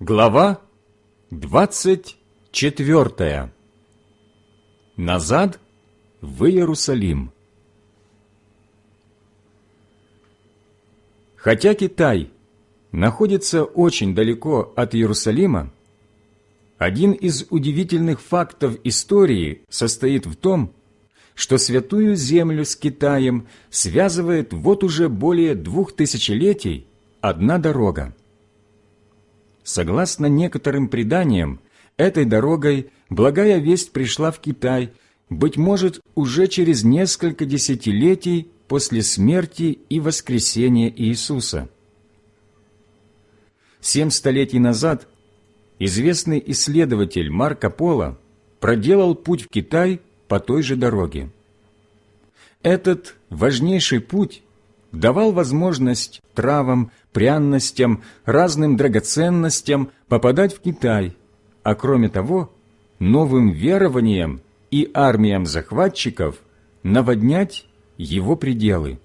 Глава двадцать четвертая. Назад в Иерусалим. Хотя Китай находится очень далеко от Иерусалима, один из удивительных фактов истории состоит в том, что святую землю с Китаем связывает вот уже более двух тысячелетий одна дорога. Согласно некоторым преданиям, этой дорогой благая весть пришла в Китай, быть может, уже через несколько десятилетий после смерти и воскресения Иисуса. Семь столетий назад известный исследователь Марко Поло проделал путь в Китай по той же дороге. Этот важнейший путь давал возможность травам, пряностям, разным драгоценностям попадать в Китай, а кроме того, новым верованиям и армиям захватчиков наводнять его пределы.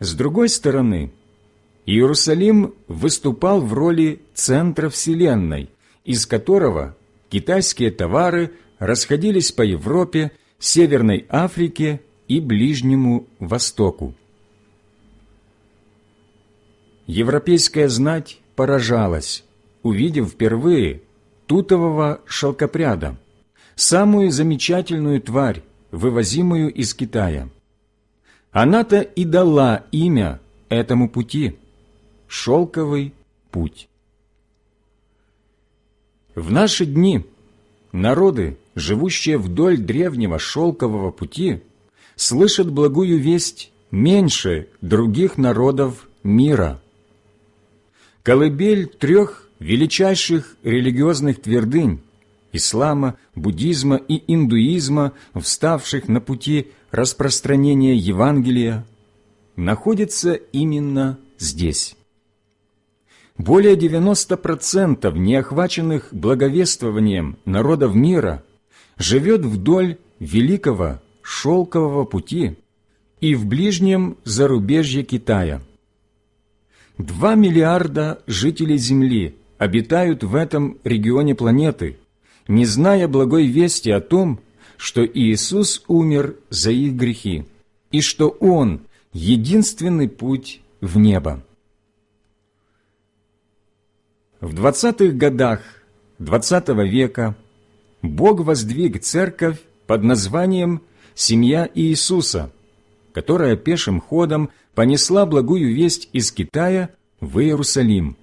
С другой стороны, Иерусалим выступал в роли центра Вселенной, из которого китайские товары расходились по Европе, Северной Африке и Ближнему Востоку. Европейская знать поражалась, увидев впервые тутового шелкопряда, самую замечательную тварь, вывозимую из Китая. Она-то и дала имя этому пути – шелковый путь. В наши дни народы, живущие вдоль древнего шелкового пути – слышат благую весть меньше других народов мира. Колыбель трех величайших религиозных твердынь – ислама, буддизма и индуизма, вставших на пути распространения Евангелия, находится именно здесь. Более 90% неохваченных благовествованием народов мира живет вдоль великого шелкового пути и в ближнем зарубежье Китая. Два миллиарда жителей Земли обитают в этом регионе планеты, не зная благой вести о том, что Иисус умер за их грехи и что Он – единственный путь в небо. В двадцатых годах XX века Бог воздвиг церковь под названием семья Иисуса, которая пешим ходом понесла благую весть из Китая в Иерусалим.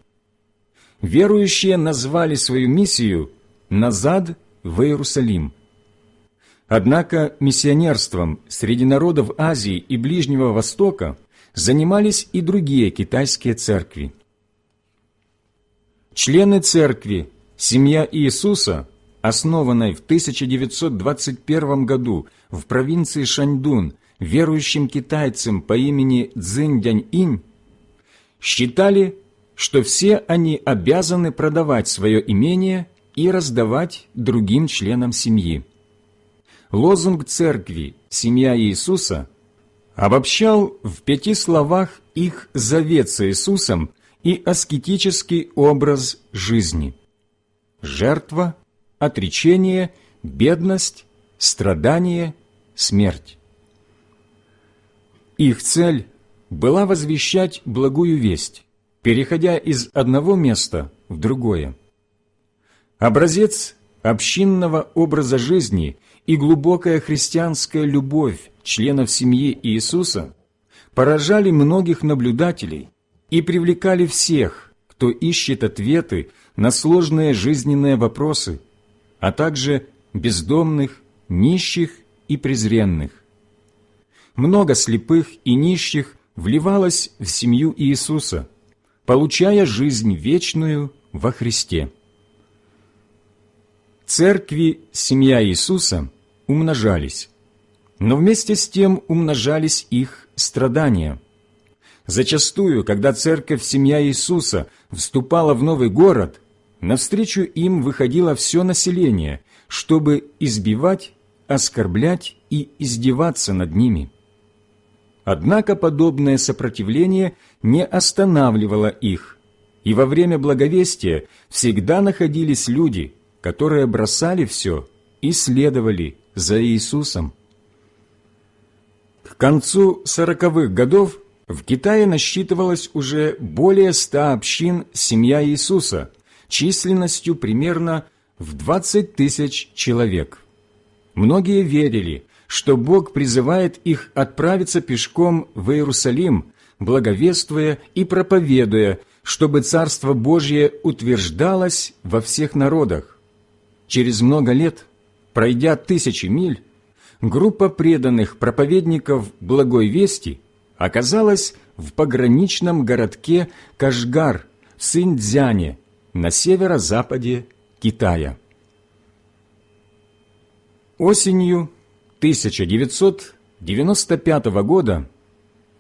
Верующие назвали свою миссию «Назад в Иерусалим». Однако миссионерством среди народов Азии и Ближнего Востока занимались и другие китайские церкви. Члены церкви «Семья Иисуса» основанной в 1921 году в провинции Шаньдун верующим китайцам по имени Цзиньдянь-инь, считали, что все они обязаны продавать свое имение и раздавать другим членам семьи. Лозунг церкви «Семья Иисуса» обобщал в пяти словах их завет с Иисусом и аскетический образ жизни. Жертва – отречение, бедность, страдание, смерть. Их цель была возвещать благую весть, переходя из одного места в другое. Образец общинного образа жизни и глубокая христианская любовь членов семьи Иисуса поражали многих наблюдателей и привлекали всех, кто ищет ответы на сложные жизненные вопросы – а также бездомных, нищих и презренных. Много слепых и нищих вливалось в семью Иисуса, получая жизнь вечную во Христе. Церкви семья Иисуса умножались, но вместе с тем умножались их страдания. Зачастую, когда церковь семья Иисуса вступала в новый город – Навстречу им выходило все население, чтобы избивать, оскорблять и издеваться над ними. Однако подобное сопротивление не останавливало их, и во время благовестия всегда находились люди, которые бросали все и следовали за Иисусом. К концу сороковых годов в Китае насчитывалось уже более ста общин «Семья Иисуса» численностью примерно в 20 тысяч человек. Многие верили, что Бог призывает их отправиться пешком в Иерусалим, благовествуя и проповедуя, чтобы Царство Божье утверждалось во всех народах. Через много лет, пройдя тысячи миль, группа преданных проповедников Благой Вести оказалась в пограничном городке Кашгар в Синьцзяне на северо-западе Китая. Осенью 1995 года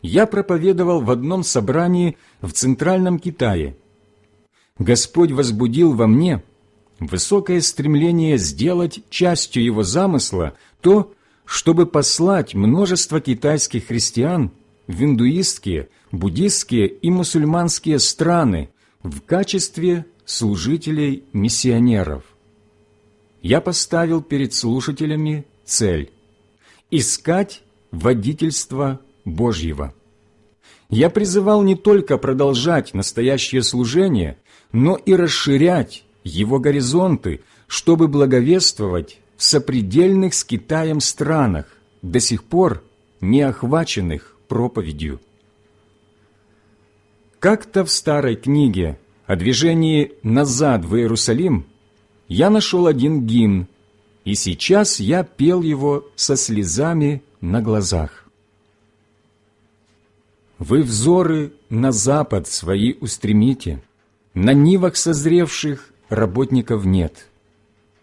я проповедовал в одном собрании в Центральном Китае. Господь возбудил во мне высокое стремление сделать частью Его замысла то, чтобы послать множество китайских христиан в индуистские, буддистские и мусульманские страны в качестве служителей-миссионеров. Я поставил перед слушателями цель – искать водительство Божьего. Я призывал не только продолжать настоящее служение, но и расширять его горизонты, чтобы благовествовать в сопредельных с Китаем странах, до сих пор не охваченных проповедью. Как-то в старой книге о движении «назад в Иерусалим» я нашел один гимн, и сейчас я пел его со слезами на глазах. Вы взоры на запад свои устремите, на нивах созревших работников нет.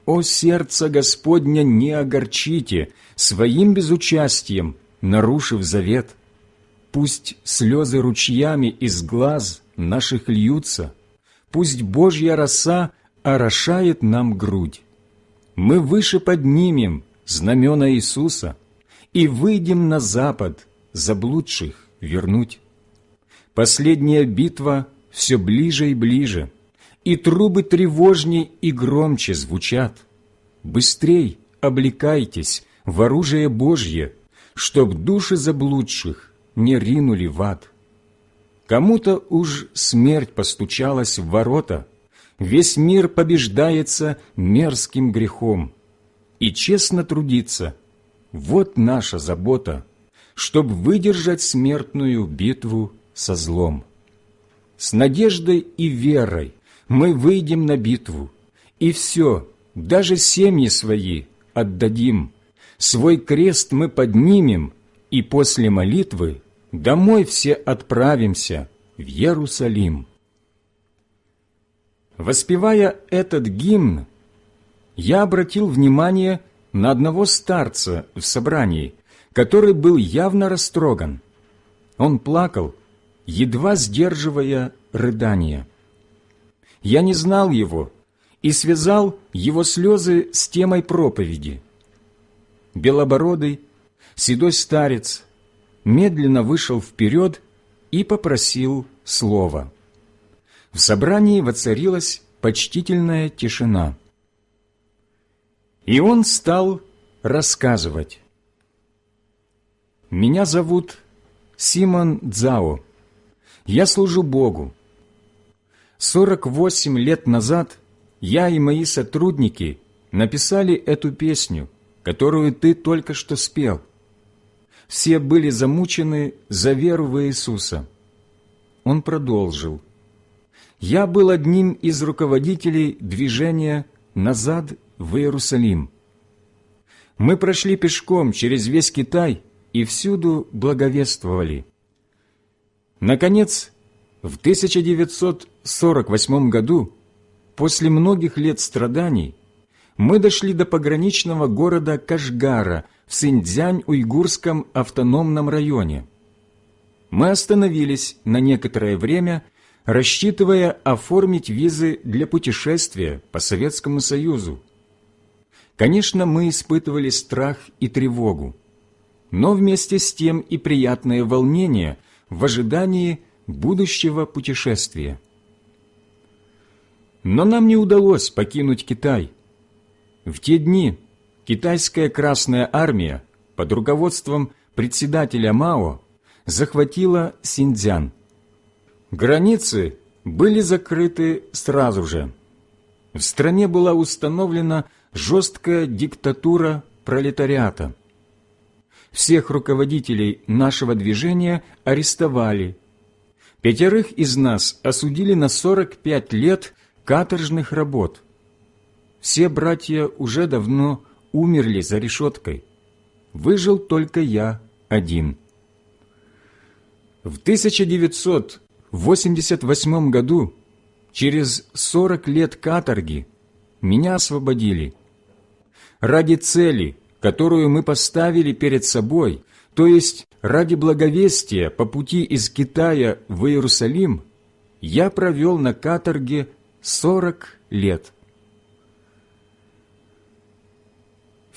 О сердце Господня не огорчите своим безучастием, нарушив завет. Пусть слезы ручьями из глаз наших льются, Пусть Божья роса орошает нам грудь. Мы выше поднимем знамена Иисуса и выйдем на запад заблудших вернуть. Последняя битва все ближе и ближе, и трубы тревожней и громче звучат. Быстрей облекайтесь в оружие Божье, чтоб души заблудших не ринули в ад. Кому-то уж смерть постучалась в ворота, весь мир побеждается мерзким грехом. И честно трудиться – вот наша забота, чтоб выдержать смертную битву со злом. С надеждой и верой мы выйдем на битву, и все, даже семьи свои отдадим, свой крест мы поднимем, и после молитвы домой все отправимся в Иерусалим. Воспевая этот гимн, я обратил внимание на одного старца в собрании, который был явно растроган. Он плакал, едва сдерживая рыдания. Я не знал его и связал его слезы с темой проповеди. Белобородый, седой старец медленно вышел вперед и попросил слова. В собрании воцарилась почтительная тишина. И он стал рассказывать. «Меня зовут Симон Дзао. Я служу Богу. Сорок восемь лет назад я и мои сотрудники написали эту песню, которую ты только что спел все были замучены за веру в Иисуса. Он продолжил. «Я был одним из руководителей движения «Назад в Иерусалим». Мы прошли пешком через весь Китай и всюду благовествовали. Наконец, в 1948 году, после многих лет страданий, мы дошли до пограничного города Кашгара – в Синьцзянь-Уйгурском автономном районе. Мы остановились на некоторое время, рассчитывая оформить визы для путешествия по Советскому Союзу. Конечно, мы испытывали страх и тревогу, но вместе с тем и приятное волнение в ожидании будущего путешествия. Но нам не удалось покинуть Китай. В те дни китайская Красная Армия под руководством председателя Мао захватила Синьцзян. Границы были закрыты сразу же. В стране была установлена жесткая диктатура пролетариата. Всех руководителей нашего движения арестовали. Пятерых из нас осудили на 45 лет каторжных работ. Все братья уже давно умерли за решеткой. Выжил только я один. В 1988 году, через 40 лет каторги, меня освободили. Ради цели, которую мы поставили перед собой, то есть ради благовестия по пути из Китая в Иерусалим, я провел на каторге 40 лет.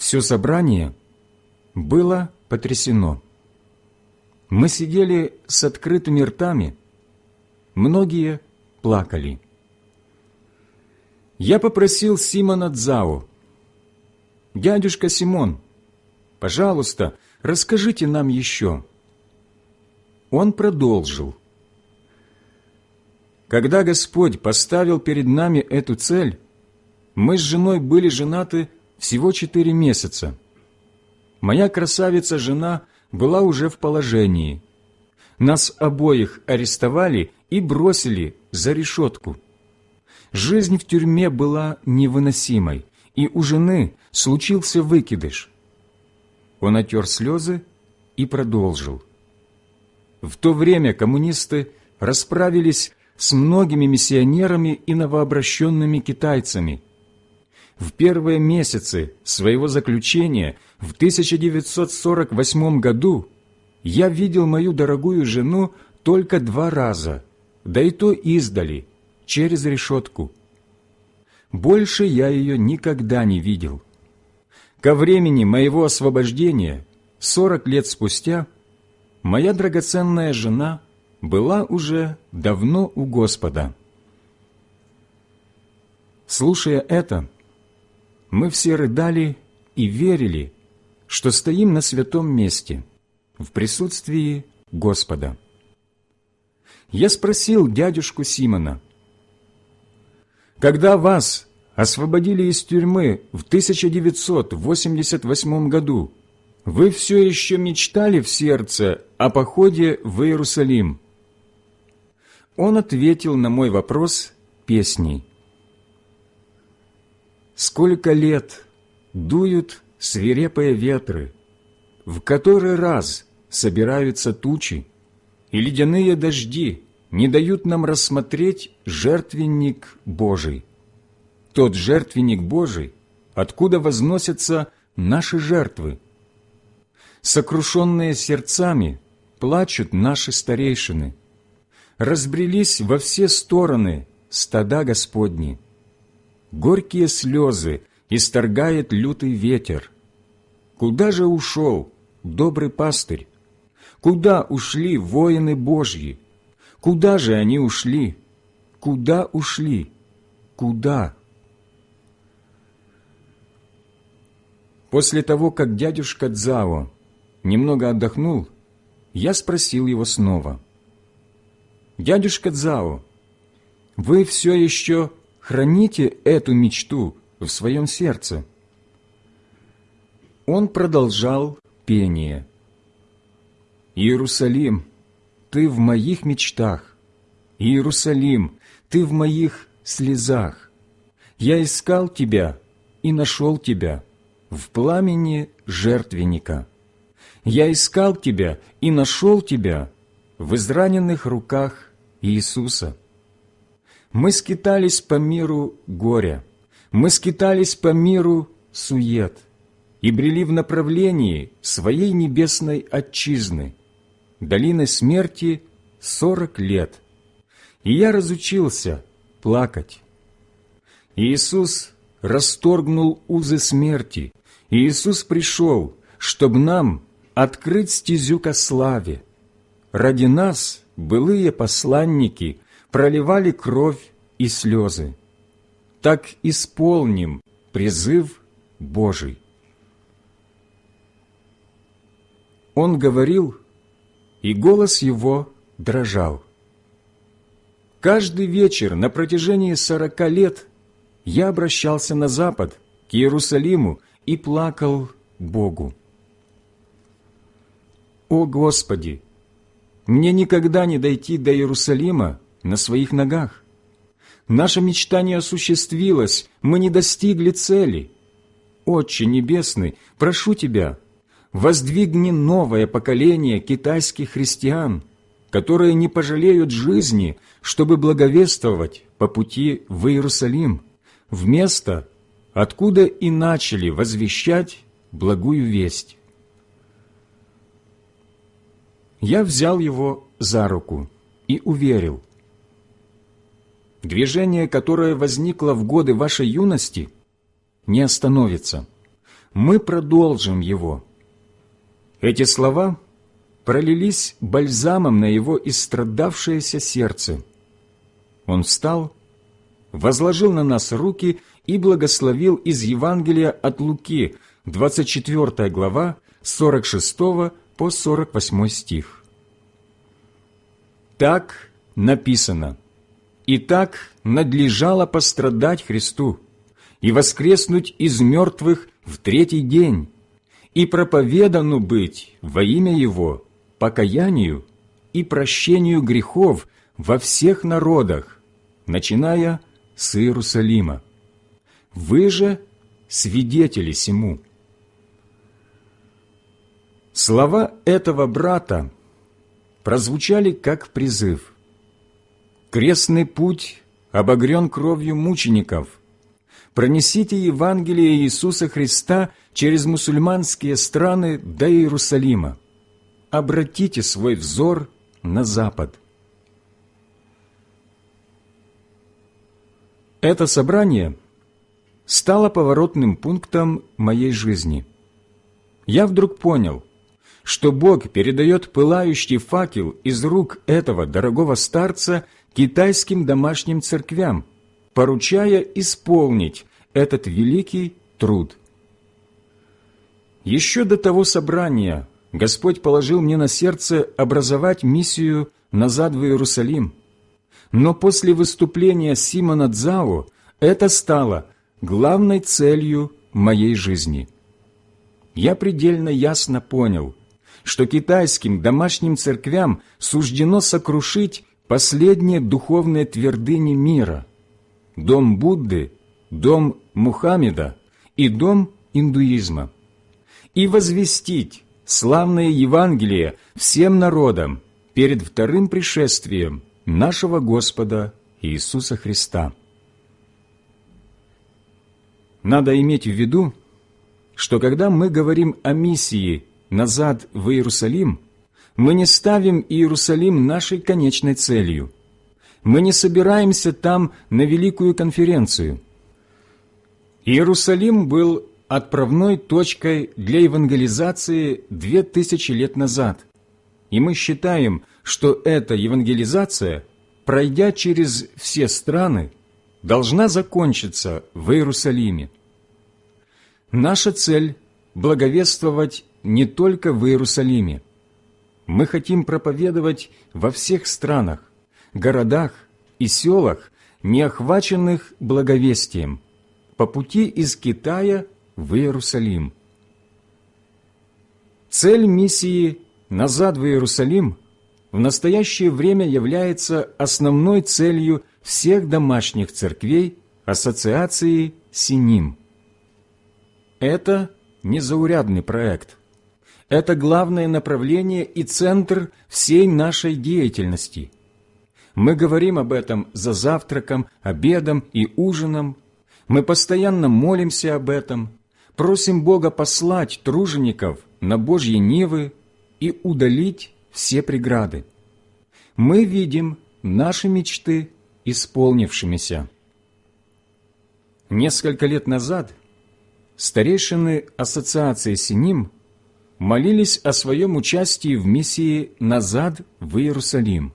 Все собрание было потрясено. Мы сидели с открытыми ртами, многие плакали. Я попросил Симона Дзао, «Дядюшка Симон, пожалуйста, расскажите нам еще». Он продолжил. Когда Господь поставил перед нами эту цель, мы с женой были женаты всего четыре месяца. Моя красавица-жена была уже в положении. Нас обоих арестовали и бросили за решетку. Жизнь в тюрьме была невыносимой, и у жены случился выкидыш. Он отер слезы и продолжил. В то время коммунисты расправились с многими миссионерами и новообращенными китайцами. В первые месяцы своего заключения в 1948 году я видел мою дорогую жену только два раза, да и то издали, через решетку. Больше я ее никогда не видел. Ко времени моего освобождения, сорок лет спустя, моя драгоценная жена была уже давно у Господа. Слушая это, мы все рыдали и верили, что стоим на святом месте, в присутствии Господа. Я спросил дядюшку Симона, «Когда вас освободили из тюрьмы в 1988 году, вы все еще мечтали в сердце о походе в Иерусалим?» Он ответил на мой вопрос песней. «Сколько лет дуют свирепые ветры, в который раз собираются тучи, и ледяные дожди не дают нам рассмотреть жертвенник Божий» тот жертвенник Божий, откуда возносятся наши жертвы. Сокрушенные сердцами плачут наши старейшины. Разбрелись во все стороны стада Господни. Горькие слезы исторгает лютый ветер. Куда же ушел добрый пастырь? Куда ушли воины Божьи? Куда же они ушли? Куда ушли? Куда? После того, как дядюшка Дзао немного отдохнул, я спросил его снова. «Дядюшка Дзао, вы все еще храните эту мечту в своем сердце?» Он продолжал пение. «Иерусалим, ты в моих мечтах, Иерусалим, ты в моих слезах. Я искал тебя и нашел тебя» в пламени жертвенника. Я искал Тебя и нашел Тебя в израненных руках Иисуса. Мы скитались по миру горя, мы скитались по миру сует и брели в направлении своей небесной отчизны, долины смерти сорок лет. И я разучился плакать. Иисус расторгнул узы смерти Иисус пришел, чтобы нам открыть стезю ко славе. Ради нас былые посланники проливали кровь и слезы. так исполним призыв Божий. Он говорил, и голос его дрожал. Каждый вечер на протяжении сорока лет я обращался на запад, к Иерусалиму, и плакал Богу. «О Господи! Мне никогда не дойти до Иерусалима на своих ногах. Наша мечта не осуществилась, мы не достигли цели. Отче Небесный, прошу Тебя, воздвигни новое поколение китайских христиан, которые не пожалеют жизни, чтобы благовествовать по пути в Иерусалим, в место, откуда и начали возвещать благую весть. Я взял его за руку и уверил. Движение, которое возникло в годы вашей юности, не остановится. Мы продолжим его. Эти слова пролились бальзамом на его истрадавшееся сердце. Он встал, возложил на нас руки и благословил из Евангелия от Луки, 24 глава, 46 по 48 стих. Так написано, «И так надлежало пострадать Христу и воскреснуть из мертвых в третий день, и проповедану быть во имя Его покаянию и прощению грехов во всех народах, начиная с Иерусалима. Вы же свидетели сему». Слова этого брата прозвучали как призыв. «Крестный путь обогрен кровью мучеников. Пронесите Евангелие Иисуса Христа через мусульманские страны до Иерусалима. Обратите свой взор на Запад». Это собрание стало поворотным пунктом моей жизни. Я вдруг понял – что Бог передает пылающий факел из рук этого дорогого старца китайским домашним церквям, поручая исполнить этот великий труд. Еще до того собрания Господь положил мне на сердце образовать миссию назад в Иерусалим. Но после выступления Симона Дзао это стало главной целью моей жизни. Я предельно ясно понял – что китайским домашним церквям суждено сокрушить последние духовные твердыни мира – дом Будды, дом Мухаммеда и дом индуизма, и возвестить славное Евангелие всем народам перед вторым пришествием нашего Господа Иисуса Христа. Надо иметь в виду, что когда мы говорим о миссии назад в Иерусалим, мы не ставим Иерусалим нашей конечной целью. Мы не собираемся там на великую конференцию. Иерусалим был отправной точкой для евангелизации две тысячи лет назад, и мы считаем, что эта евангелизация, пройдя через все страны, должна закончиться в Иерусалиме. Наша цель – благовествовать не только в Иерусалиме. Мы хотим проповедовать во всех странах, городах и селах, не охваченных благовестием, по пути из Китая в Иерусалим. Цель миссии «Назад в Иерусалим» в настоящее время является основной целью всех домашних церквей Ассоциации Синим. Это незаурядный проект – это главное направление и центр всей нашей деятельности. Мы говорим об этом за завтраком, обедом и ужином. Мы постоянно молимся об этом, просим Бога послать тружеников на Божьи нивы и удалить все преграды. Мы видим наши мечты исполнившимися. Несколько лет назад старейшины Ассоциации Синим – молились о своем участии в миссии «Назад в Иерусалим».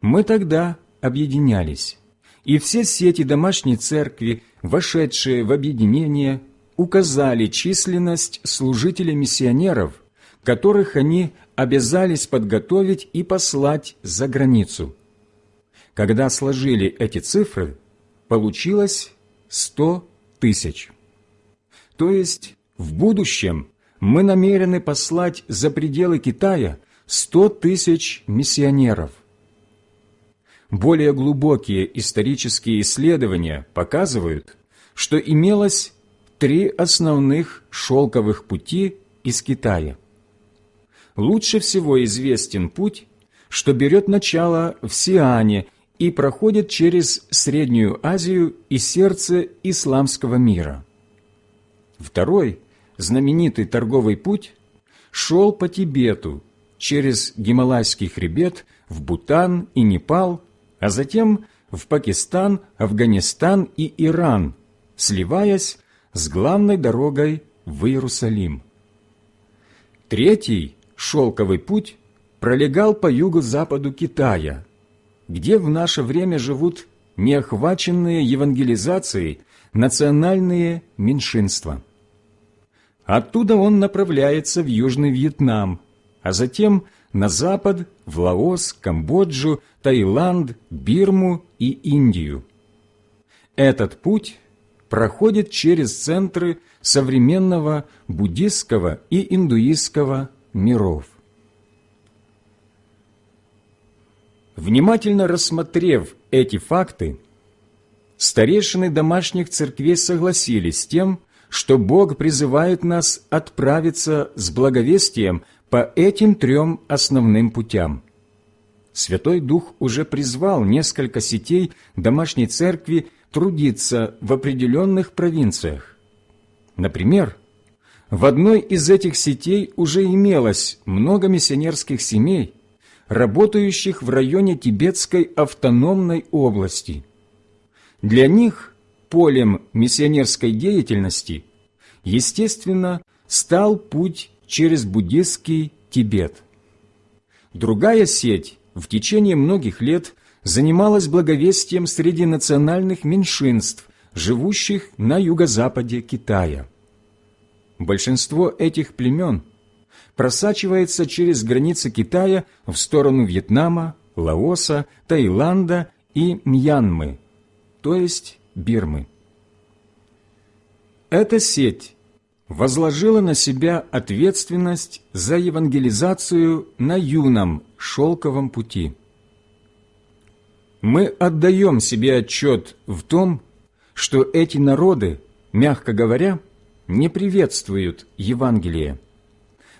Мы тогда объединялись, и все сети домашней церкви, вошедшие в объединение, указали численность служителей-миссионеров, которых они обязались подготовить и послать за границу. Когда сложили эти цифры, получилось 100 тысяч. То есть в будущем мы намерены послать за пределы Китая 100 тысяч миссионеров. Более глубокие исторические исследования показывают, что имелось три основных шелковых пути из Китая. Лучше всего известен путь, что берет начало в Сиане и проходит через Среднюю Азию и сердце исламского мира. Второй, знаменитый торговый путь, шел по Тибету, через Гималайский хребет в Бутан и Непал а затем в Пакистан, Афганистан и Иран, сливаясь с главной дорогой в Иерусалим. Третий шелковый путь пролегал по юго-западу Китая, где в наше время живут неохваченные евангелизацией национальные меньшинства. Оттуда он направляется в Южный Вьетнам, а затем на запад в Лаос, Камбоджу, Таиланд, Бирму и Индию. Этот путь проходит через центры современного буддистского и индуистского миров. Внимательно рассмотрев эти факты, старейшины домашних церквей согласились с тем, что Бог призывает нас отправиться с благовестием по этим трем основным путям. Святой Дух уже призвал несколько сетей домашней церкви трудиться в определенных провинциях. Например, в одной из этих сетей уже имелось много миссионерских семей, работающих в районе Тибетской автономной области. Для них полем миссионерской деятельности, естественно, стал путь через буддистский Тибет. Другая сеть в течение многих лет занималась благовестием среди национальных меньшинств, живущих на юго-западе Китая. Большинство этих племен просачивается через границы Китая в сторону Вьетнама, Лаоса, Таиланда и Мьянмы, то есть Бирмы. Эта сеть возложила на себя ответственность за евангелизацию на юном шелковом пути. Мы отдаем себе отчет в том, что эти народы, мягко говоря, не приветствуют Евангелие.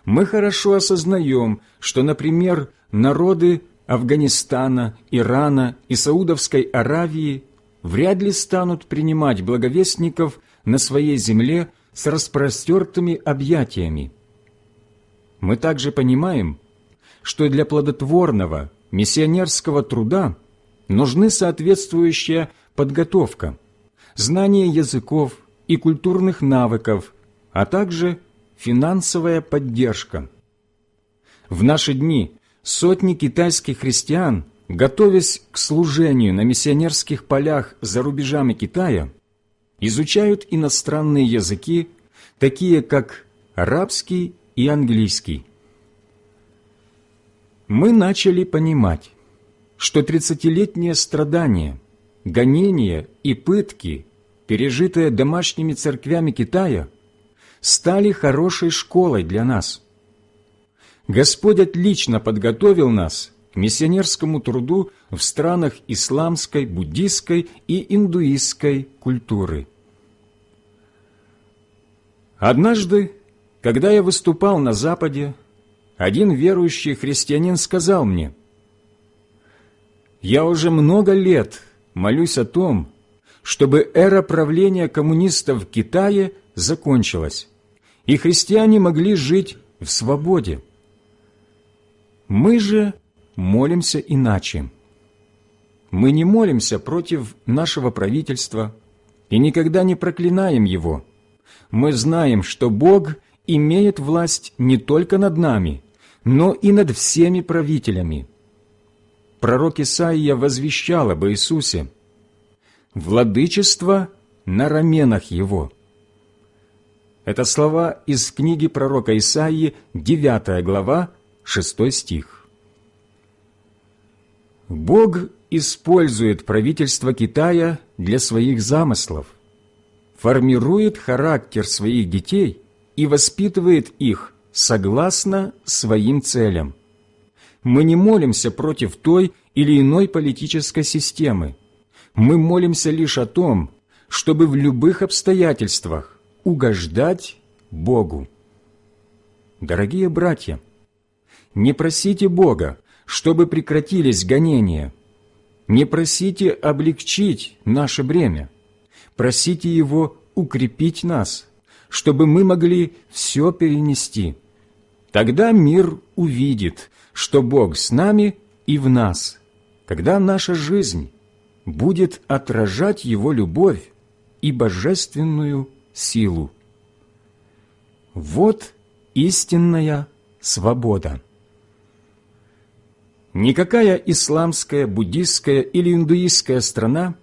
Мы хорошо осознаем, что, например, народы Афганистана, Ирана и Саудовской Аравии вряд ли станут принимать благовестников на своей земле с распростертыми объятиями. Мы также понимаем, что для плодотворного миссионерского труда нужны соответствующая подготовка, знание языков и культурных навыков, а также финансовая поддержка. В наши дни сотни китайских христиан, готовясь к служению на миссионерских полях за рубежами Китая, изучают иностранные языки, такие как арабский и английский. Мы начали понимать, что тридцатилетние страдания, гонения и пытки, пережитые домашними церквями Китая, стали хорошей школой для нас. Господь отлично подготовил нас к миссионерскому труду в странах исламской, буддийской и индуистской культуры. Однажды, когда я выступал на Западе, один верующий христианин сказал мне, «Я уже много лет молюсь о том, чтобы эра правления коммунистов в Китае закончилась, и христиане могли жить в свободе. Мы же молимся иначе. Мы не молимся против нашего правительства и никогда не проклинаем его. Мы знаем, что Бог имеет власть не только над нами, но и над всеми правителями. Пророк Исаия возвещал об Иисусе. владычество на раменах его». Это слова из книги пророка Исаии, 9 глава, 6 стих. Бог использует правительство Китая для своих замыслов, формирует характер своих детей и воспитывает их согласно своим целям. Мы не молимся против той или иной политической системы. Мы молимся лишь о том, чтобы в любых обстоятельствах угождать Богу. Дорогие братья, не просите Бога, чтобы прекратились гонения. Не просите облегчить наше бремя. Просите Его укрепить нас, чтобы мы могли все перенести. Тогда мир увидит, что Бог с нами и в нас, когда наша жизнь будет отражать Его любовь и божественную силу. Вот истинная свобода. Никакая исламская, буддистская или индуистская страна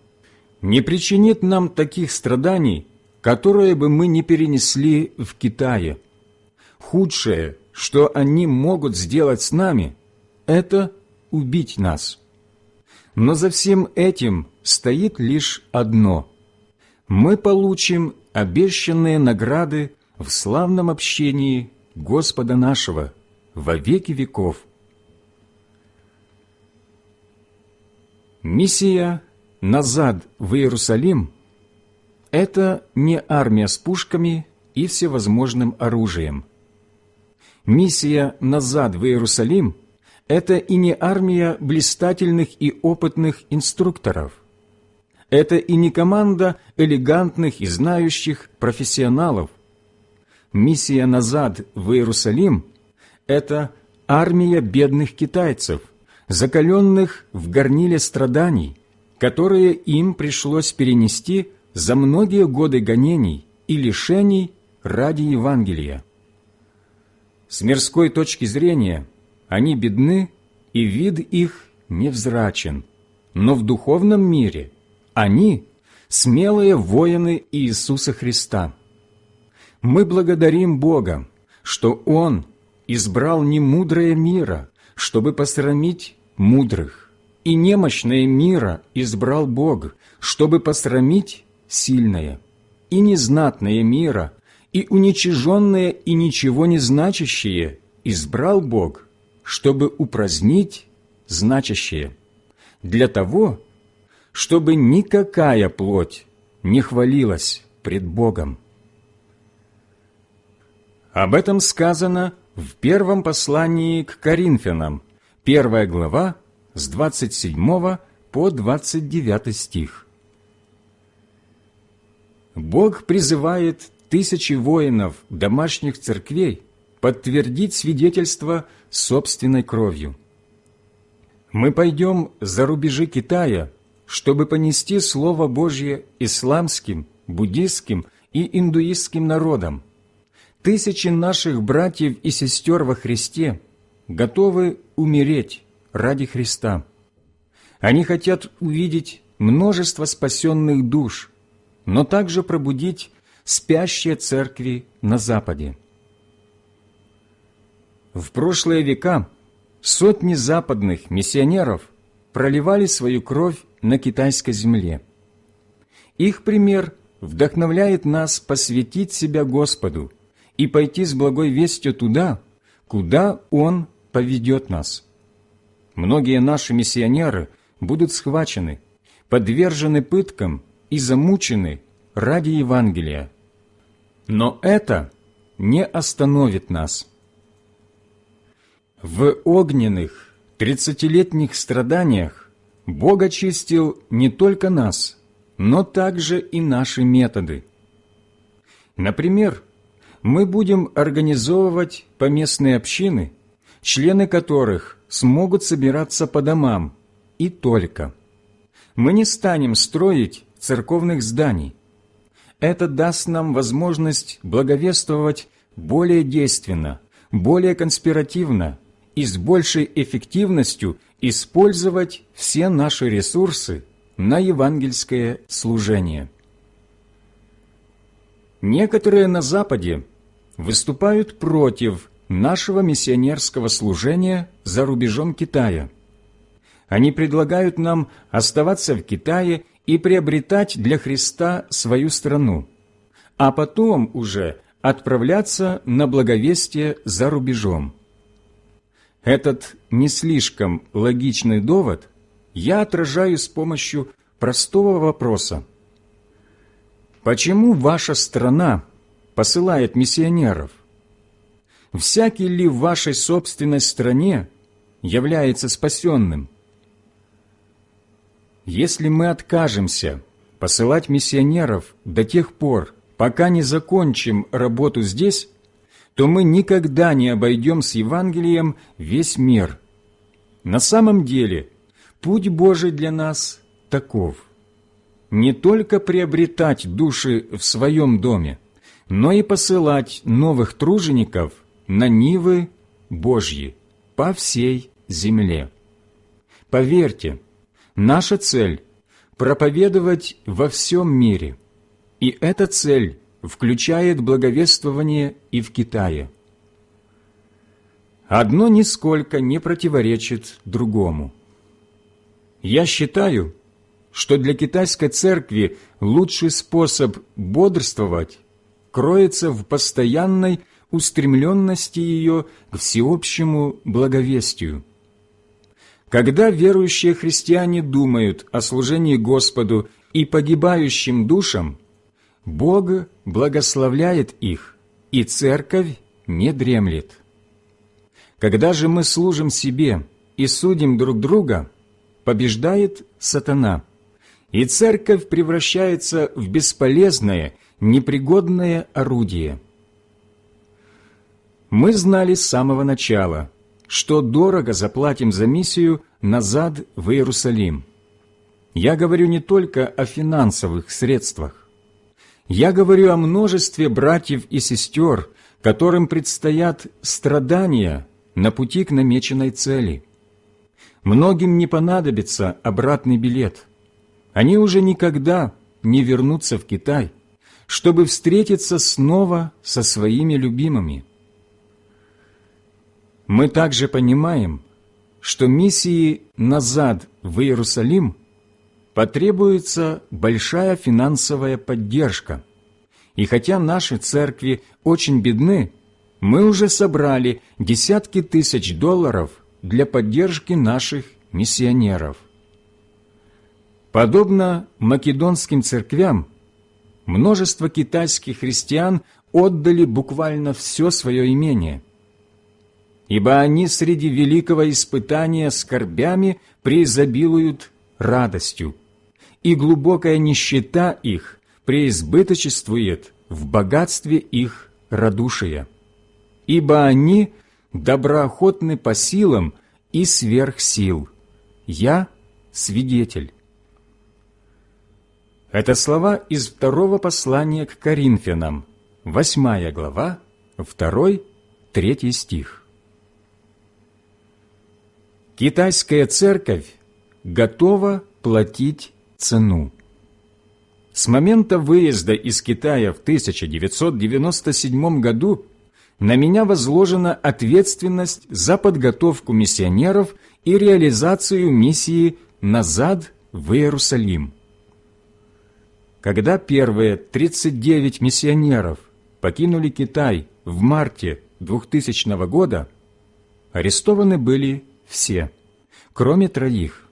не причинит нам таких страданий, которые бы мы не перенесли в Китае. Худшее, что они могут сделать с нами, это убить нас. Но за всем этим стоит лишь одно. Мы получим обещанные награды в славном общении Господа нашего во веки веков. Миссия назад в Иерусалим – это не армия с пушками и всевозможным оружием. Миссия назад в Иерусалим – это и не армия блистательных и опытных инструкторов – это и не команда элегантных и знающих профессионалов. Миссия назад в Иерусалим – это армия бедных китайцев, закаленных в горниле страданий, которые им пришлось перенести за многие годы гонений и лишений ради Евангелия. С мирской точки зрения они бедны, и вид их невзрачен, но в духовном мире – они – смелые воины Иисуса Христа. Мы благодарим Бога, что Он избрал не мудрое мира, чтобы посрамить мудрых, и немощное мира избрал Бог, чтобы посрамить сильное, и незнатное мира, и уничиженное и ничего не значащее избрал Бог, чтобы упразднить значащее, для того, чтобы никакая плоть не хвалилась пред Богом. Об этом сказано в первом послании к Коринфянам, первая глава, с 27 по 29 стих. Бог призывает тысячи воинов домашних церквей подтвердить свидетельство собственной кровью. Мы пойдем за рубежи Китая чтобы понести Слово Божье исламским, буддистским и индуистским народам. Тысячи наших братьев и сестер во Христе готовы умереть ради Христа. Они хотят увидеть множество спасенных душ, но также пробудить спящие церкви на Западе. В прошлые века сотни западных миссионеров проливали свою кровь на китайской земле. Их пример вдохновляет нас посвятить себя Господу и пойти с благой вестью туда, куда Он поведет нас. Многие наши миссионеры будут схвачены, подвержены пыткам и замучены ради Евангелия. Но это не остановит нас. В огненных тридцатилетних страданиях Бог очистил не только нас, но также и наши методы. Например, мы будем организовывать поместные общины, члены которых смогут собираться по домам, и только. Мы не станем строить церковных зданий. Это даст нам возможность благовествовать более действенно, более конспиративно и с большей эффективностью использовать все наши ресурсы на евангельское служение. Некоторые на Западе выступают против нашего миссионерского служения за рубежом Китая. Они предлагают нам оставаться в Китае и приобретать для Христа свою страну, а потом уже отправляться на благовестие за рубежом. Этот не слишком логичный довод я отражаю с помощью простого вопроса. Почему ваша страна посылает миссионеров? Всякий ли в вашей собственной стране является спасенным? Если мы откажемся посылать миссионеров до тех пор, пока не закончим работу здесь, то мы никогда не обойдем с Евангелием весь мир. На самом деле, путь Божий для нас таков. Не только приобретать души в своем доме, но и посылать новых тружеников на Нивы Божьи по всей земле. Поверьте, наша цель – проповедовать во всем мире – и эта цель включает благовествование и в Китае. Одно нисколько не противоречит другому. Я считаю, что для китайской церкви лучший способ бодрствовать кроется в постоянной устремленности ее к всеобщему благовестию. Когда верующие христиане думают о служении Господу и погибающим душам, Бог благословляет их, и церковь не дремлет. Когда же мы служим себе и судим друг друга, побеждает сатана, и церковь превращается в бесполезное, непригодное орудие. Мы знали с самого начала, что дорого заплатим за миссию назад в Иерусалим. Я говорю не только о финансовых средствах. Я говорю о множестве братьев и сестер, которым предстоят страдания на пути к намеченной цели. Многим не понадобится обратный билет. Они уже никогда не вернутся в Китай, чтобы встретиться снова со своими любимыми. Мы также понимаем, что миссии назад в Иерусалим – потребуется большая финансовая поддержка. И хотя наши церкви очень бедны, мы уже собрали десятки тысяч долларов для поддержки наших миссионеров. Подобно македонским церквям, множество китайских христиан отдали буквально все свое имение, ибо они среди великого испытания скорбями преизобилуют радостью и глубокая нищета их преизбыточествует в богатстве их радушия, ибо они доброохотны по силам и сверх сил. Я свидетель. Это слова из второго послания к Коринфянам, восьмая глава, второй, третий стих. Китайская церковь готова платить цену. С момента выезда из Китая в 1997 году на меня возложена ответственность за подготовку миссионеров и реализацию миссии «Назад в Иерусалим». Когда первые 39 миссионеров покинули Китай в марте 2000 года, арестованы были все, кроме троих.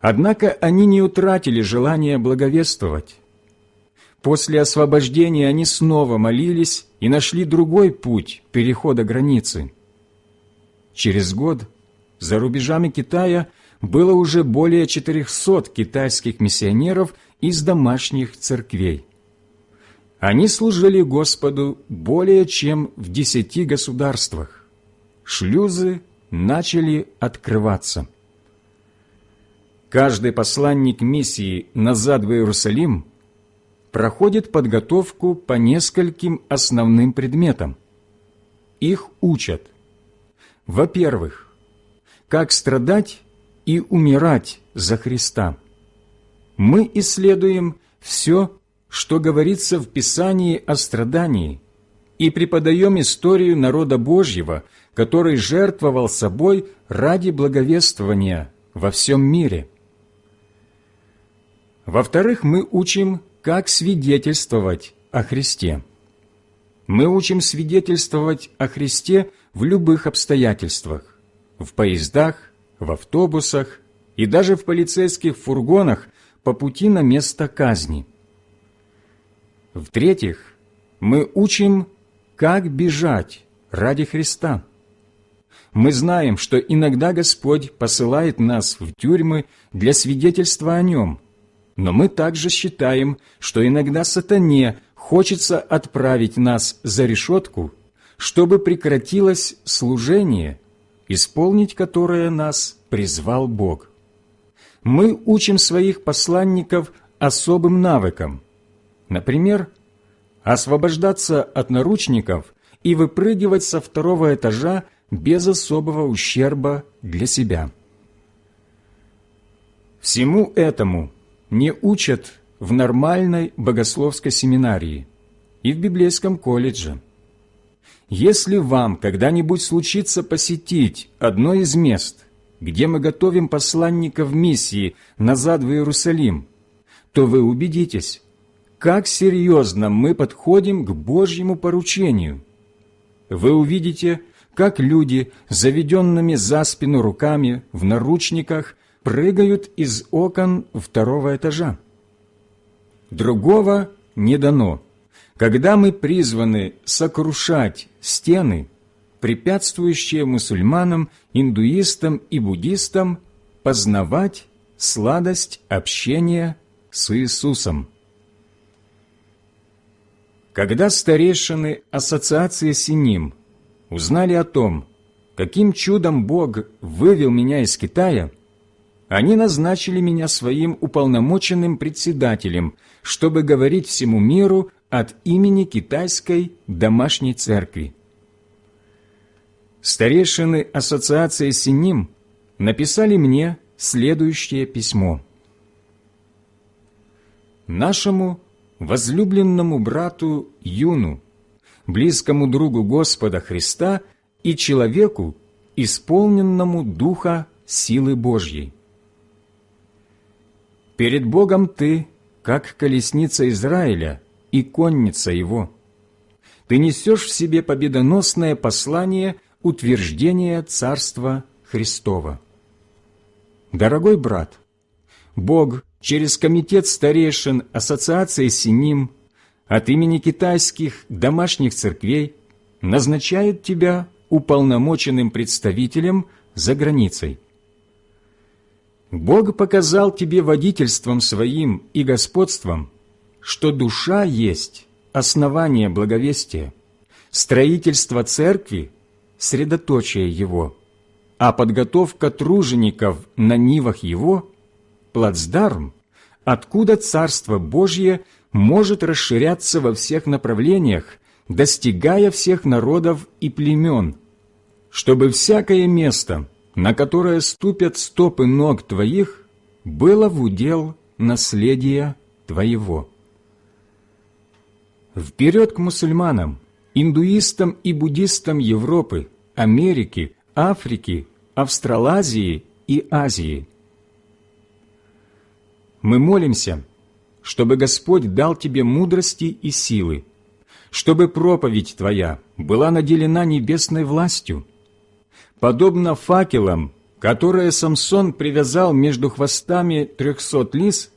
Однако они не утратили желания благовествовать. После освобождения они снова молились и нашли другой путь перехода границы. Через год за рубежами Китая было уже более 400 китайских миссионеров из домашних церквей. Они служили Господу более чем в десяти государствах. Шлюзы начали открываться. Каждый посланник миссии назад в Иерусалим проходит подготовку по нескольким основным предметам. Их учат. Во-первых, как страдать и умирать за Христа. мы исследуем все, что говорится в Писании о страдании, и преподаем историю народа Божьего, который жертвовал собой ради благовествования во всем мире. Во-вторых, мы учим, как свидетельствовать о Христе. Мы учим свидетельствовать о Христе в любых обстоятельствах, в поездах, в автобусах и даже в полицейских фургонах по пути на место казни. В-третьих, мы учим, как бежать ради Христа. Мы знаем, что иногда Господь посылает нас в тюрьмы для свидетельства о Нем, но мы также считаем, что иногда сатане хочется отправить нас за решетку, чтобы прекратилось служение, исполнить которое нас призвал Бог. Мы учим своих посланников особым навыкам. Например, освобождаться от наручников и выпрыгивать со второго этажа без особого ущерба для себя. Всему этому не учат в нормальной богословской семинарии и в библейском колледже. Если вам когда-нибудь случится посетить одно из мест, где мы готовим посланников миссии назад в Иерусалим, то вы убедитесь, как серьезно мы подходим к Божьему поручению. Вы увидите, как люди, заведенными за спину руками в наручниках, прыгают из окон второго этажа. Другого не дано. Когда мы призваны сокрушать стены, препятствующие мусульманам, индуистам и буддистам познавать сладость общения с Иисусом. Когда старейшины Ассоциации Синим узнали о том, каким чудом Бог вывел меня из Китая, они назначили меня своим уполномоченным председателем, чтобы говорить всему миру от имени китайской домашней церкви. Старейшины Ассоциации Синим написали мне следующее письмо. Нашему возлюбленному брату Юну, близкому другу Господа Христа и человеку, исполненному Духа силы Божьей. Перед Богом ты, как колесница Израиля и конница его. Ты несешь в себе победоносное послание утверждения Царства Христова. Дорогой брат, Бог через Комитет старейшин Ассоциации Синим от имени китайских домашних церквей назначает тебя уполномоченным представителем за границей. Бог показал тебе водительством своим и господством, что душа есть основание благовестия, строительство церкви – средоточие его, а подготовка тружеников на нивах его – плацдарм, откуда Царство Божье может расширяться во всех направлениях, достигая всех народов и племен, чтобы всякое место, на которое ступят стопы ног Твоих, было в удел наследия Твоего. Вперед к мусульманам, индуистам и буддистам Европы, Америки, Африки, Австралазии и Азии – мы молимся, чтобы Господь дал тебе мудрости и силы, чтобы проповедь твоя была наделена небесной властью. Подобно факелам, которые Самсон привязал между хвостами трехсот лис,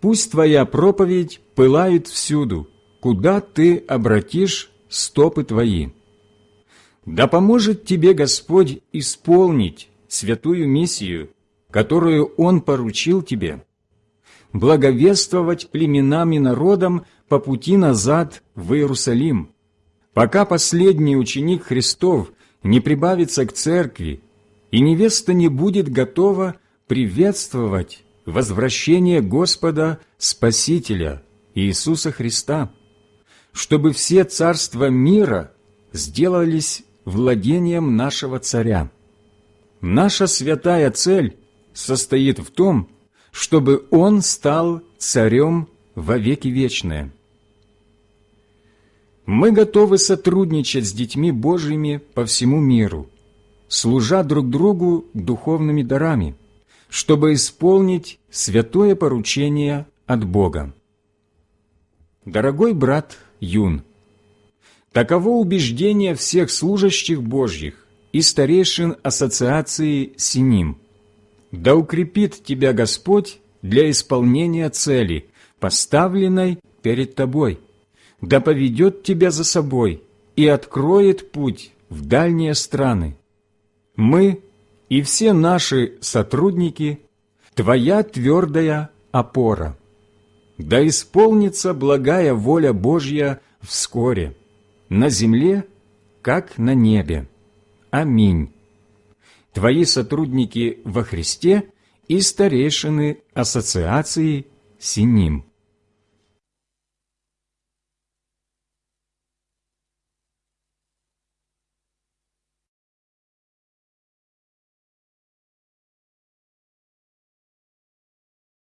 пусть твоя проповедь пылает всюду, куда ты обратишь стопы твои. Да поможет тебе Господь исполнить святую миссию, которую Он поручил тебе, благовествовать племенам и народам по пути назад в Иерусалим, пока последний ученик Христов не прибавится к церкви, и невеста не будет готова приветствовать возвращение Господа Спасителя Иисуса Христа, чтобы все царства мира сделались владением нашего Царя. Наша святая цель состоит в том, чтобы Он стал царем во веки вечные. Мы готовы сотрудничать с детьми Божьими по всему миру, служа друг другу духовными дарами, чтобы исполнить святое поручение от Бога. Дорогой брат Юн, таково убеждение всех служащих Божьих и старейшин ассоциации Синим. Да укрепит тебя Господь для исполнения цели, поставленной перед тобой – да поведет тебя за собой и откроет путь в дальние страны. Мы и все наши сотрудники – Твоя твердая опора. Да исполнится благая воля Божья вскоре, на земле, как на небе. Аминь. Твои сотрудники во Христе и старейшины Ассоциации Синим.